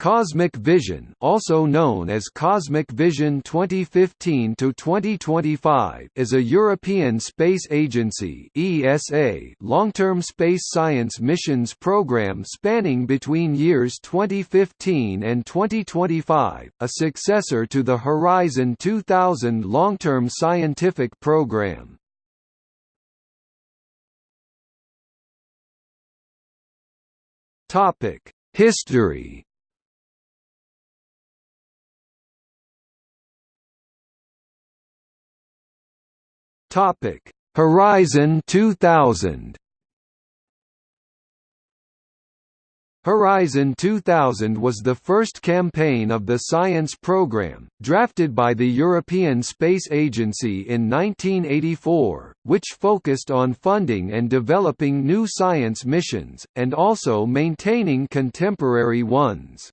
Cosmic Vision, also known as Cosmic Vision 2015 to 2025, is a European Space Agency (ESA) long-term space science missions program spanning between years 2015 and 2025, a successor to the Horizon 2000 long-term scientific program. Topic: History Topic: Horizon 2000. Horizon 2000 was the first campaign of the science program, drafted by the European Space Agency in 1984, which focused on funding and developing new science missions, and also maintaining contemporary ones.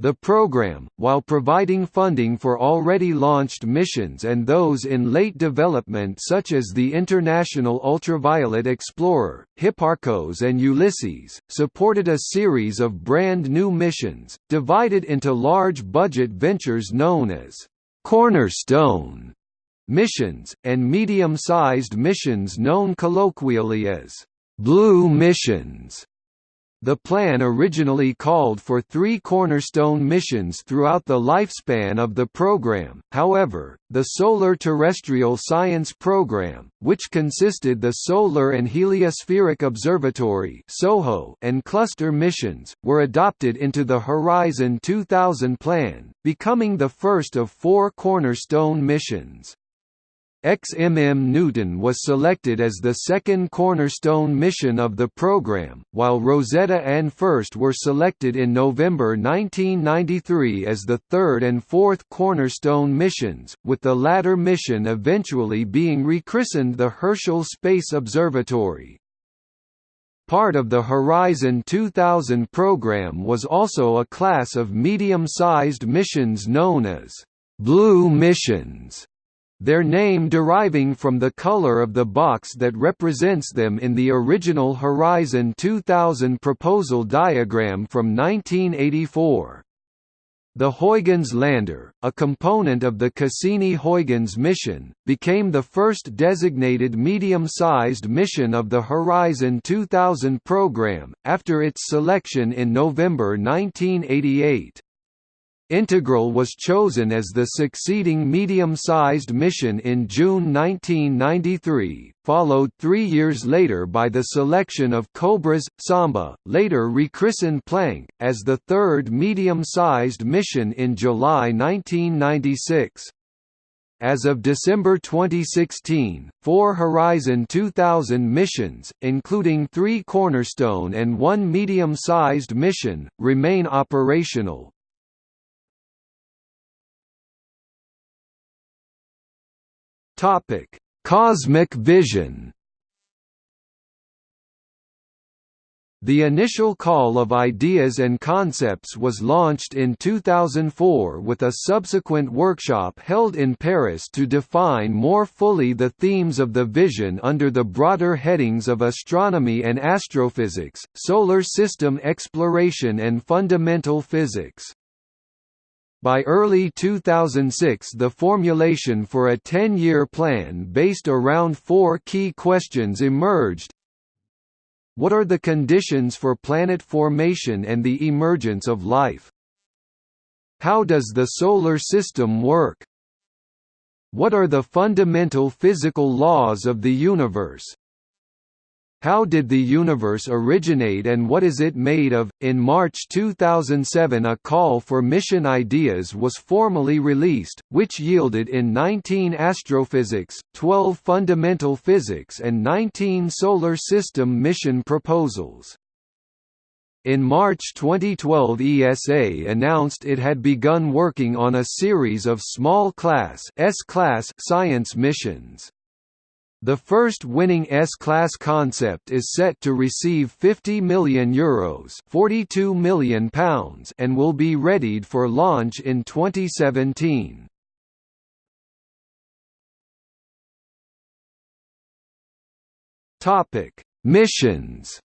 The program, while providing funding for already launched missions and those in late development such as the International Ultraviolet Explorer, Hipparcos and Ulysses, supported a series of brand new missions, divided into large budget ventures known as «cornerstone» missions, and medium-sized missions known colloquially as «blue missions». The plan originally called for three cornerstone missions throughout the lifespan of the program, however, the Solar Terrestrial Science Program, which consisted the Solar and Heliospheric Observatory and cluster missions, were adopted into the Horizon 2000 plan, becoming the first of four cornerstone missions. XMM Newton was selected as the second cornerstone mission of the program, while Rosetta and FIRST were selected in November 1993 as the third and fourth cornerstone missions, with the latter mission eventually being rechristened the Herschel Space Observatory. Part of the Horizon 2000 program was also a class of medium-sized missions known as «blue missions» their name deriving from the color of the box that represents them in the original Horizon 2000 proposal diagram from 1984. The Huygens lander, a component of the Cassini-Huygens mission, became the first designated medium-sized mission of the Horizon 2000 program, after its selection in November 1988. Integral was chosen as the succeeding medium-sized mission in June 1993, followed three years later by the selection of Cobras, Samba, later rechristened Planck, as the third medium-sized mission in July 1996. As of December 2016, four Horizon 2000 missions, including three Cornerstone and one medium-sized mission, remain operational. Topic: Cosmic vision. The initial call of ideas and concepts was launched in 2004 with a subsequent workshop held in Paris to define more fully the themes of the vision under the broader headings of astronomy and astrophysics, solar system exploration and fundamental physics. By early 2006 the formulation for a 10-year plan based around four key questions emerged. What are the conditions for planet formation and the emergence of life? How does the Solar System work? What are the fundamental physical laws of the universe? How did the universe originate and what is it made of? In March 2007, a call for mission ideas was formally released, which yielded in 19 astrophysics, 12 fundamental physics, and 19 solar system mission proposals. In March 2012 ESA announced it had begun working on a series of small-class science missions. The first winning S-class concept is set to receive 50 million euros, 42 million pounds, and will be readied for launch in 2017. Topic: Missions.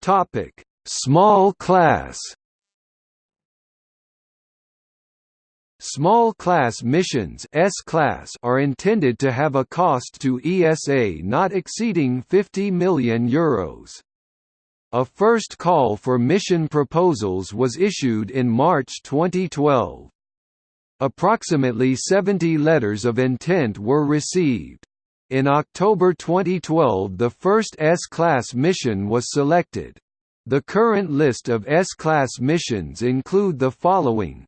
Topic: Small class. Small class missions S-class are intended to have a cost to ESA not exceeding 50 million euros. A first call for mission proposals was issued in March 2012. Approximately 70 letters of intent were received. In October 2012 the first S-class mission was selected. The current list of S-class missions include the following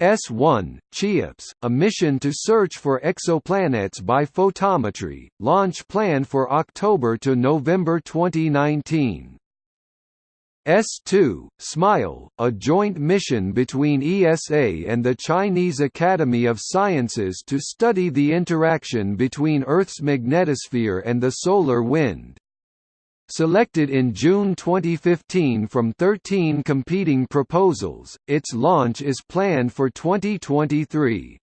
S1, CHEOPS, a mission to search for exoplanets by photometry, launch planned for October to November 2019. S2, SMILE, a joint mission between ESA and the Chinese Academy of Sciences to study the interaction between Earth's magnetosphere and the solar wind. Selected in June 2015 from 13 competing proposals, its launch is planned for 2023.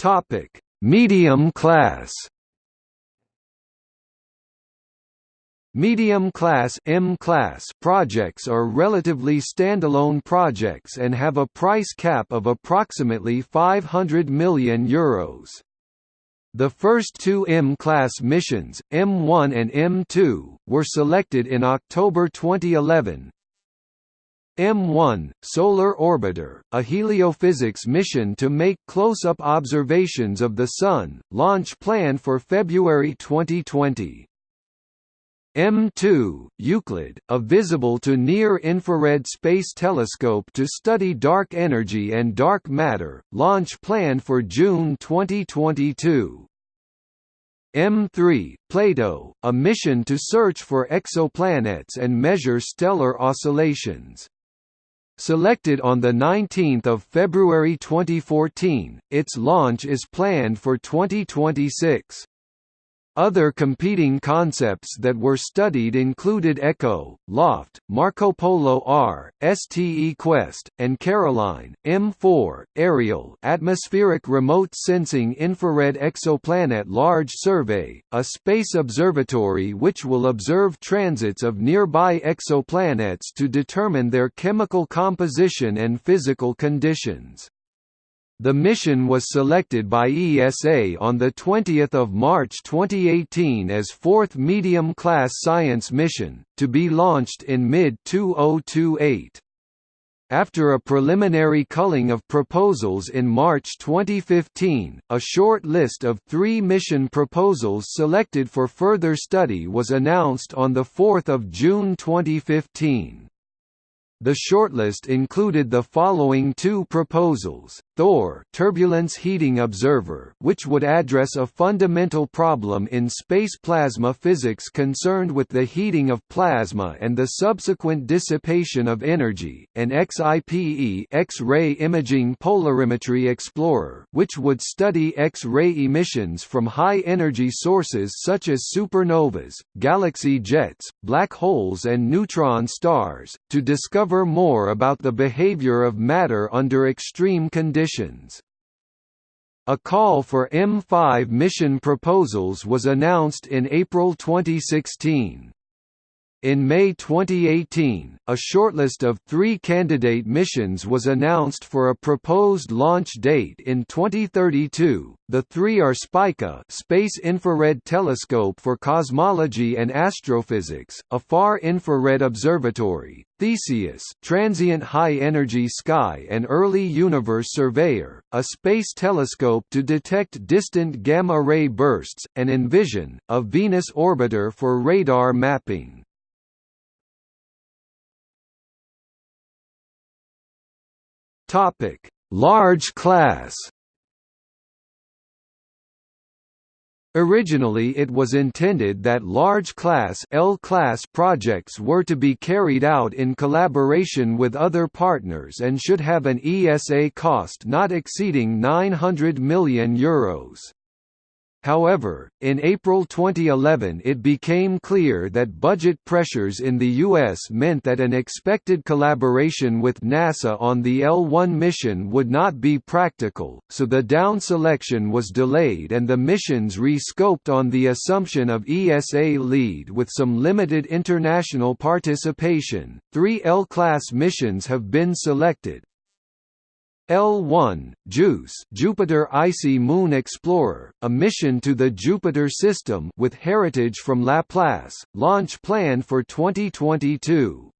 Topic: Medium class. Medium-class M-class projects are relatively standalone projects and have a price cap of approximately 500 million euros. The first two M-class missions, M1 and M2, were selected in October 2011. M1, Solar Orbiter, a heliophysics mission to make close-up observations of the Sun, launch planned for February 2020. M2, Euclid, a visible to near-infrared space telescope to study dark energy and dark matter, launch planned for June 2022. M3, Plato, a mission to search for exoplanets and measure stellar oscillations. Selected on 19 February 2014, its launch is planned for 2026. Other competing concepts that were studied included ECHO, LOFT, Marco Polo R, STE Quest, and Caroline. M4, Ariel Atmospheric Remote Sensing Infrared Exoplanet Large Survey, a space observatory which will observe transits of nearby exoplanets to determine their chemical composition and physical conditions. The mission was selected by ESA on 20 March 2018 as fourth medium-class science mission, to be launched in mid-2028. After a preliminary culling of proposals in March 2015, a short list of three mission proposals selected for further study was announced on 4 June 2015. The shortlist included the following two proposals, Thor turbulence heating observer which would address a fundamental problem in space plasma physics concerned with the heating of plasma and the subsequent dissipation of energy, and XIPE X-ray imaging polarimetry explorer which would study X-ray emissions from high-energy sources such as supernovas, galaxy jets, black holes and neutron stars, to discover discover more about the behavior of matter under extreme conditions. A call for M5 mission proposals was announced in April 2016. In May 2018, a shortlist of three candidate missions was announced for a proposed launch date in 2032. The three are Spica, Space Infrared Telescope for Cosmology and Astrophysics, a far infrared observatory; Theseus, Transient High Energy Sky and Early Universe Surveyor, a space telescope to detect distant gamma ray bursts; and Envision, a Venus orbiter for radar mapping. Topic: Large class. Originally it was intended that large class L-class projects were to be carried out in collaboration with other partners and should have an ESA cost not exceeding 900 million euros. However, in April 2011 it became clear that budget pressures in the U.S. meant that an expected collaboration with NASA on the L-1 mission would not be practical, so the down selection was delayed and the missions re-scoped on the assumption of ESA lead with some limited international participation. Three L-class missions have been selected, L1, JUICE Jupiter Icy Moon Explorer, a mission to the Jupiter system with heritage from Laplace, launch planned for 2022.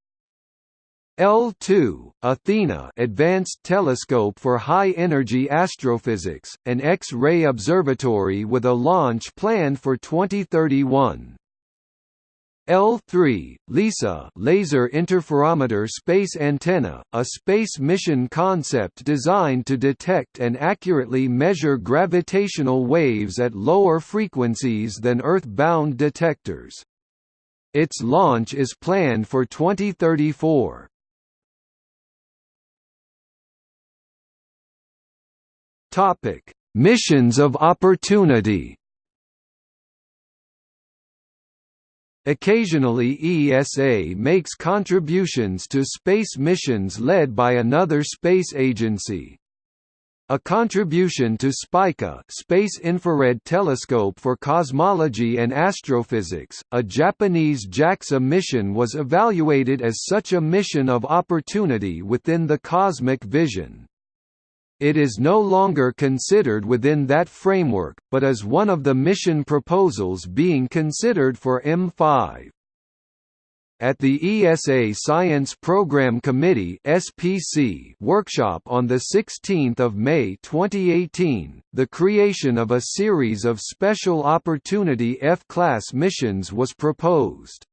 L2, Athena Advanced Telescope for High-Energy Astrophysics, an X-ray observatory with a launch planned for 2031. L3, LISA Laser Interferometer Space Antenna, a space mission concept designed to detect and accurately measure gravitational waves at lower frequencies than Earth-bound detectors. Its launch is planned for 2034. Missions of opportunity Occasionally ESA makes contributions to space missions led by another space agency. A contribution to SPICA Space Infrared Telescope for Cosmology and Astrophysics, a Japanese JAXA mission was evaluated as such a mission of opportunity within the cosmic vision. It is no longer considered within that framework, but is one of the mission proposals being considered for M5. At the ESA Science Program Committee (SPC) workshop on the 16th of May 2018, the creation of a series of special opportunity F-class missions was proposed.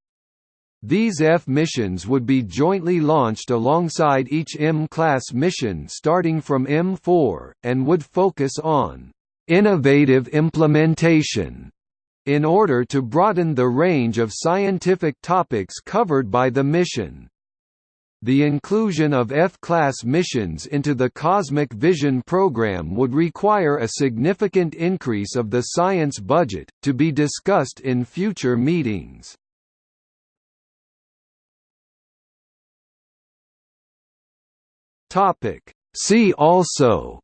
These F missions would be jointly launched alongside each M-class mission starting from M4, and would focus on «innovative implementation» in order to broaden the range of scientific topics covered by the mission. The inclusion of F-class missions into the Cosmic Vision program would require a significant increase of the science budget, to be discussed in future meetings. Topic. See also.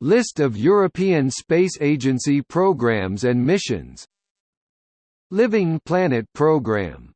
List of European Space Agency programs and missions. Living Planet program